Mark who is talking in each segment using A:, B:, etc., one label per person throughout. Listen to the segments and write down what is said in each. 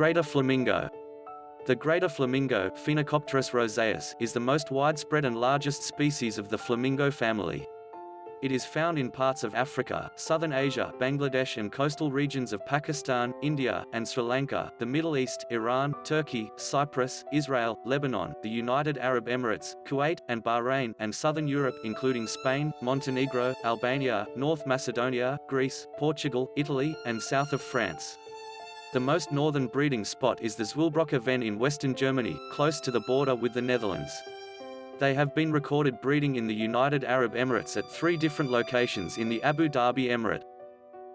A: Greater flamingo. The greater flamingo, Phoenicopterus roseus, is the most widespread and largest species of the flamingo family. It is found in parts of Africa, southern Asia, Bangladesh and coastal regions of Pakistan, India, and Sri Lanka, the Middle East, Iran, Turkey, Cyprus, Israel, Lebanon, the United Arab Emirates, Kuwait, and Bahrain, and southern Europe including Spain, Montenegro, Albania, North Macedonia, Greece, Portugal, Italy, and south of France. The most northern breeding spot is the Zwillbrocker Venn in western Germany, close to the border with the Netherlands. They have been recorded breeding in the United Arab Emirates at three different locations in the Abu Dhabi Emirate.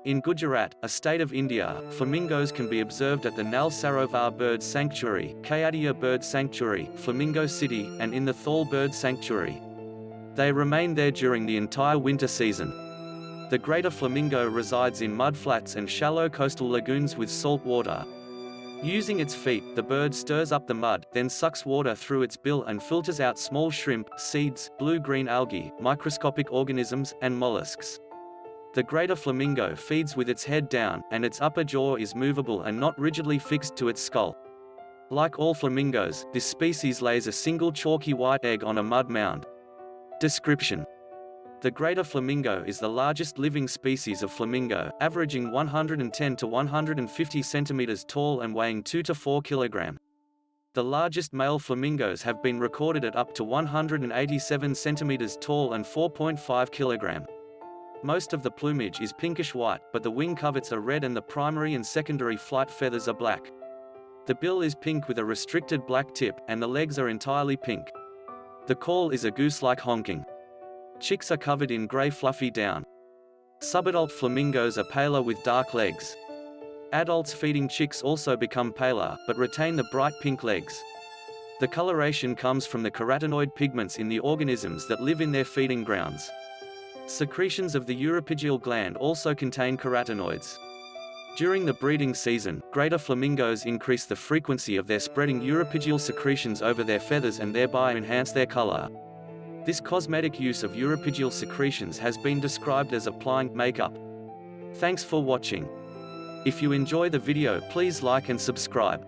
A: In Gujarat, a state of India, flamingos can be observed at the Nal Sarovar Bird Sanctuary, Khijadiya Bird Sanctuary, Flamingo City, and in the Thol Bird Sanctuary. They remain there during the entire winter season. The greater flamingo resides in mudflats and shallow coastal lagoons with salt water, Using its feet, the bird stirs up the mud, then sucks water through its bill and filters out small shrimp, seeds, blue-green algae, microscopic organisms, and mollusks. The greater flamingo feeds with its head down, and its upper jaw is movable and not rigidly fixed to its skull. Like all flamingos, this species lays a single chalky white egg on a mud mound. Description the greater flamingo is the largest living species of flamingo, averaging 110 to 150 centimeters tall and weighing 2 to 4 kilogram. The largest male flamingos have been recorded at up to 187 centimeters tall and 4.5 kilogram. Most of the plumage is pinkish white, but the wing coverts are red and the primary and secondary flight feathers are black. The bill is pink with a restricted black tip, and the legs are entirely pink. The call is a goose-like honking. Chicks are covered in grey fluffy down. Subadult flamingos are paler with dark legs. Adults feeding chicks also become paler, but retain the bright pink legs. The coloration comes from the carotenoid pigments in the organisms that live in their feeding grounds. Secretions of the uropygial gland also contain carotenoids. During the breeding season, greater flamingos increase the frequency of their spreading uropygial secretions over their feathers and thereby enhance their color. This cosmetic use of uropygial secretions has been described as applying makeup. Thanks for watching. If you enjoy the video please like and subscribe.